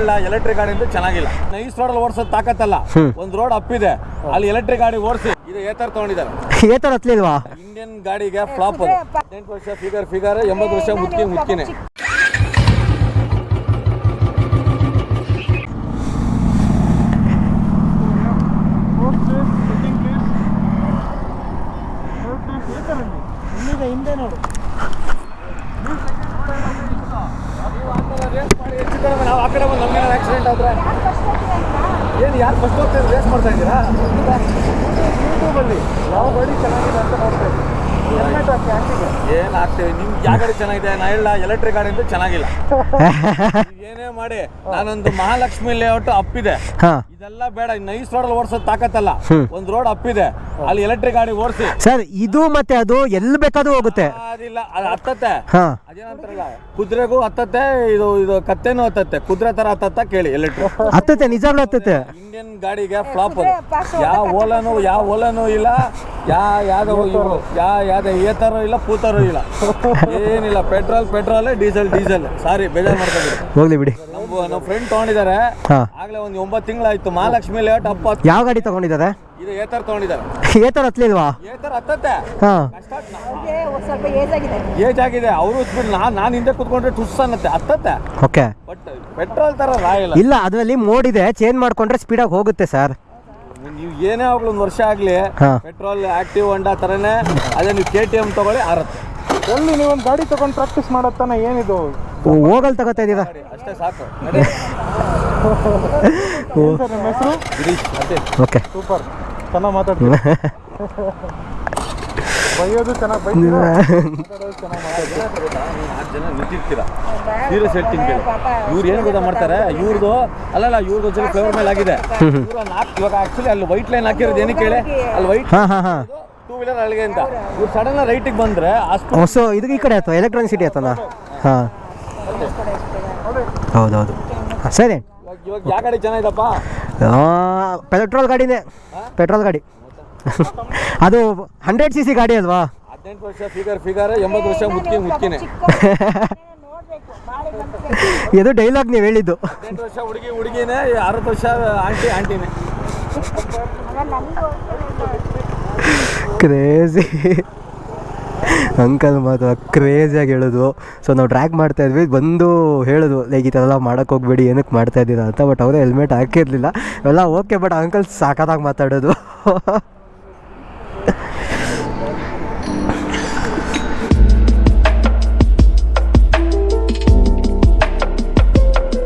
ಇಲ್ಲ ಎಲೆಕ್ಟ್ರಿಕ್ ಗಾಡಿ ಅಂತ ಚೆನ್ನಾಗಿಲ್ಲ. ನೈಸ್ ರೋಡ್ ಓಡಿಸೋದು ತಾಕತ್ತಲ್ಲ. ಒಂದ್ ರೋಡ್ ಅಪ್ಪಿದೆ. ಅಲ್ಲಿ ಎಲೆಕ್ಟ್ರಿಕ್ ಗಾಡಿ ಓಡಿಸಿ. ಇದು ಏತರ ತಗೊಂಡಿದ್ದಾರೆ. ಹತ್ಲಿಲ್ವಾ ಇಂಡಿಯನ್ ಗಾಡಿಗೆ ಫ್ಲಾಪ್ ಅದು. ಹದಿನೆಂಟು ವರ್ಷ ಫಿಗರ್ ಫಿಗರ್ ಎಂಬತ್ತು ವರ್ಷ ಮುದ್ಕಿ ಮುದ್ಕಿನೇ ನಾವು ಆ ಕಡೆ ಬಂದು ನಮ್ಗೇನಾದ್ರು ಆಕ್ಸಿಡೆಂಟ್ ಆದ್ರೆ? ಏನು ಯಾರು ಫಸ್ಟ್ ಹೋಗ್ತಾ ರೇಸ್ ಮಾಡ್ತಾ ಇದ್ದೀರಾ? ಯೂಟ್ಯೂಬಲ್ಲಿ ಯಾವ ಗಾಡಿ ಚೆನ್ನಾಗಿದೆ ಅಂತ ನೋಡ್ತಾ ಇದ್ದೀನಿ. ಏನು ಆಗ್ತೇವೆ ನಿಮ್ಗೆ ಯಾವ ಗಾಡಿ ಚೆನ್ನಾಗಿದೆ? ನಾ ಇಲ್ಲ ಎಲೆಕ್ಟ್ರಿಕ್ ಗಾಡಿ ಅಂತೂ ಚೆನ್ನಾಗಿಲ್ಲ. ಏನೇ ಮಾಡಿ ನಾನೊಂದು ಮಹಾಲಕ್ಷ್ಮಿ ಲೇಔಟ್ ಅಪ್ಪಿದೆ. ಹಾಂ. ಇದೆಲ್ಲ ಬೇಡ ನೈಸ್ ರೋಡ್ ಓಡಿಸೋದು ತಾಕತ್ತಲ್ಲ. ಒಂದ್ ರೋಡ್ ಅಪ್ಪಿದೆ. ಅಲ್ಲಿ ಎಲೆಕ್ಟ್ರಿಕ್ ಗಾಡಿ ಓಡಿಸಿ. ಸರ್ ಇದು ಮತ್ತೆ ಅದು ಎಲ್ಲಿ ಬೇಕಾದ್ರೂ ಹೋಗುತ್ತೆ. ಅದಿಲ್ಲ ಅದು ಹತ್ತತ್ತೆ. ಹಾಂ. ಅದೇನಂತಾರಲ್ಲ ಕುದುರೆಗೂ ಹತ್ತತ್ತೆ ಇದು ಇದು ಕತ್ತೆನೂ ಹತ್ತತ್ತೆ. ಕುದುರೆ ತರ ಹತ್ತತ್ತ ಕೇಳಿ ಎಲೆಕ್ಟ್ರಿಕ್ ಹತ್ತತೆ ನಿಜಾಗ್ಲೂ ಹತ್ತತ್ತೆ. ಇಂಡಿಯನ್ ಗಾಡಿಗೆ ಫ್ಲಾಪ್ ಯಾವ ಓಲಾನು ಯಾವ ಓಲಾನು ಇಲ್ಲ ಯಾ ಯಾವ್ದು ಇವರು ಯಾ ಯಾವ್ದು ಏತರು ಇಲ್ಲ ಪೂತರು ಇಲ್ಲ. ಏನಿಲ್ಲ petrol petrol diesel diesel. Sorry ಬೇಜಾರು ಮಾಡ್ಕೊಂಡಿದ್ರು ಹೋಗ್ಲಿ ಬಿಡಿ. ನಮ್ಮ ನಮ್ಮ ಫ್ರೆಂಡ್ ತಗೊಂಡಿದ್ದಾರೆ ಆಗ್ಲೇ ಒಂದು ಒಂಬತ್ತು ತಿಂಗಳಾಯ್ತು ಮಹಾಲಕ್ಷ್ಮಿ ಲೇಔಟ್ ಅಪ್ಪ ಯಾವ ಗಾಡಿ ತಗೊಂಡಿದ್ದಾರೆ? ಇದು ಏತರ್ ತೊಗೊಂಡಿದ್ದಾರೆ? ಏ ಥರ ಹತ್ಲಿಲ್ವಾ? ಏತರ್ ಹತ್ತತ್ತೆ? ಹಾಂ. ಒಂದ್ ಸ್ವಲ್ಪ ಏಜ್ ಆಗಿದೆ. ಏಜ್ ಆಗಿದೆ. ಅವರು ನಾನು ನಾನು ಹಿಂದೆ ಕುತ್ಕೊಂಡ್ರೆ ಟುಸ್ ಅನ್ನತ್ತೆ. ಹತ್ತತ್ತೆ? ಓಕೆ. ಬಟ್ ಪೆಟ್ರೋಲ್ ತರ ರಾಯಲ್ಲ ಇಲ್ಲ. ಅದರಲ್ಲಿ ಮೋಡ್ ಇದೆ ಚೇಂಜ್ ಮಾಡ್ಕೊಂಡ್ರೆ ಸ್ಪೀಡಾಗಿ ಹೋಗುತ್ತೆ ಸರ್ ನೀವು ಏನೇ ಆಗ್ಲಿ ಒಂದು ವರ್ಷ ಆಗ್ಲಿ ಪೆಟ್ರೋಲ್ ಆಕ್ಟಿವ್ ಹೊಂಡಾ ತರನೇ ಅದೇ ನೀವು ಕೆ ಟಿ ಎಂ ತಗೊಳ್ಳಿ ಆರತ್ತೆ. ನೀವು ನೀವೊಂದು ಗಾಡಿ ತಗೊಂಡು ಪ್ರಾಕ್ಟೀಸ್ ಮಾಡತ್ತಾನ ಏನಿದು? ಹೋಗಲ್ ತಗೋತಾ ಇದ್ದೀರಾ ಅಷ್ಟೇ ಸಾಕು. ಹೆಸರು? ಓಕೆ. ಸೂಪರ್. ಚೆನ್ನಾಗಿ ಮಾತಾಡ್ತೀನಿ ಬೈಯೋದು ಚೆನ್ನಾಗಿ ಬೈತೀರಾ? ಮಾತಾಡೋದು ಚೆನ್ನಾಗಿ ಮಾತಾಡ್ತೀರಾ? ಜನ ನಿಂತಿರ್ತೀರಾ ಸೀರಿಯಸ್ ಹೇಳ್ತೀನಿ ಕೇಳಿ. ಇವ್ರು ಏನು ಗೊತ್ತಾ ಮಾಡ್ತಾರೆ? ಇವ್ರದ್ದು ಅಲ್ಲಲ್ಲ ಇವ್ರದ್ದು ಒಂದ್ಸಲ ಫ್ಲೇವರ್ ಮೇಲೆ ಆಗಿದೆ. ಇವ್ರು ನಾಲ್ಕು ಇವಾಗ ಆಕ್ಚುಲಿ ಅಲ್ಲಿ ವೈಟ್ ಲೈನ್ ಹಾಕಿರೋದು ಏನಕ್ಕೆ ಕೇಳಿ ಅಲ್ಲಿ ವೈಟ್ ಹಾಂ ಹಾಂ ಹಾಂ. ಟೂ ವೀಲರ್ ಅಲ್ಲಿಗೆ ಅಂತ. ಇವ್ರು ಸಡನ್ ರೈಟಿಗೆ ಬಂದ್ರೆ ಅಷ್ಟು ಹೊಸ ಇದು ಈ ಕಡೆ ಆಯ್ತು? ಎಲೆಕ್ಟ್ರಾನಿಕ್ ಸಿಟಿ ಆಯ್ತಲ್ಲ? ಹಾಂ. ಹೌದೌದು. ಸರಿ. ಇವಾಗ ಇವಾಗ ಯಾವ ಕಡೆ ಚೆನ್ನಾಗಿದಪ್ಪ ಪೆಟ್ರೋಲ್ ಗಾಡಿನೇ. ಪೆಟ್ರೋಲ್ ಗಾಡಿ. ಅದು ಹಂಡ್ರೆಡ್ ಸಿ ಸಿ ಗಾಡಿ ಅಲ್ವಾ? ಹದಿನೆಂಟು ವರ್ಷ ಫಿಗರ್ ಫಿಗರ್ ಎಂಬತ್ತು ವರ್ಷ ಬಾಳೆ ಬಂದ್ರೆ ಇದು ಡೈಲಾಗ್ ನೀವು ಹೇಳಿದ್ದು. ಹದಿನೆಂಟು ವರ್ಷ ಹುಡುಗಿ ಹುಡುಗಿನೇ ಅರವತ್ತು ವರ್ಷ ಆಂಟಿ ಆಂಟಿನೆ. ಕ್ರೇಜಿ ಅಂಕಲ್ ಮಾತು ಕ್ರೇಜಿಯಾಗಿ ಹೇಳೋದು ಸೊ ನಾವು ಟ್ರ್ಯಾಕ್ ಮಾಡ್ತಾ ಇದ್ವಿ. ಬಂದು ಹೇಳೋದು ಲೈಕ್ ಈ ಥರ ಎಲ್ಲ ಮಾಡೋಕೆ ಹೋಗ್ಬೇಡಿ ಏನಕ್ಕೆ ಮಾಡ್ತಾ ಇದ್ದೀರಾ ಅಂತ ಬಟ್ ಅವರು ಹೆಲ್ಮೆಟ್ ಹಾಕಿರಲಿಲ್ಲ. ಎಲ್ಲ ಓಕೆ ಬಟ್ ಅಂಕಲ್ ಸಾಕಾದಾಗ ಮಾತಾಡೋದು.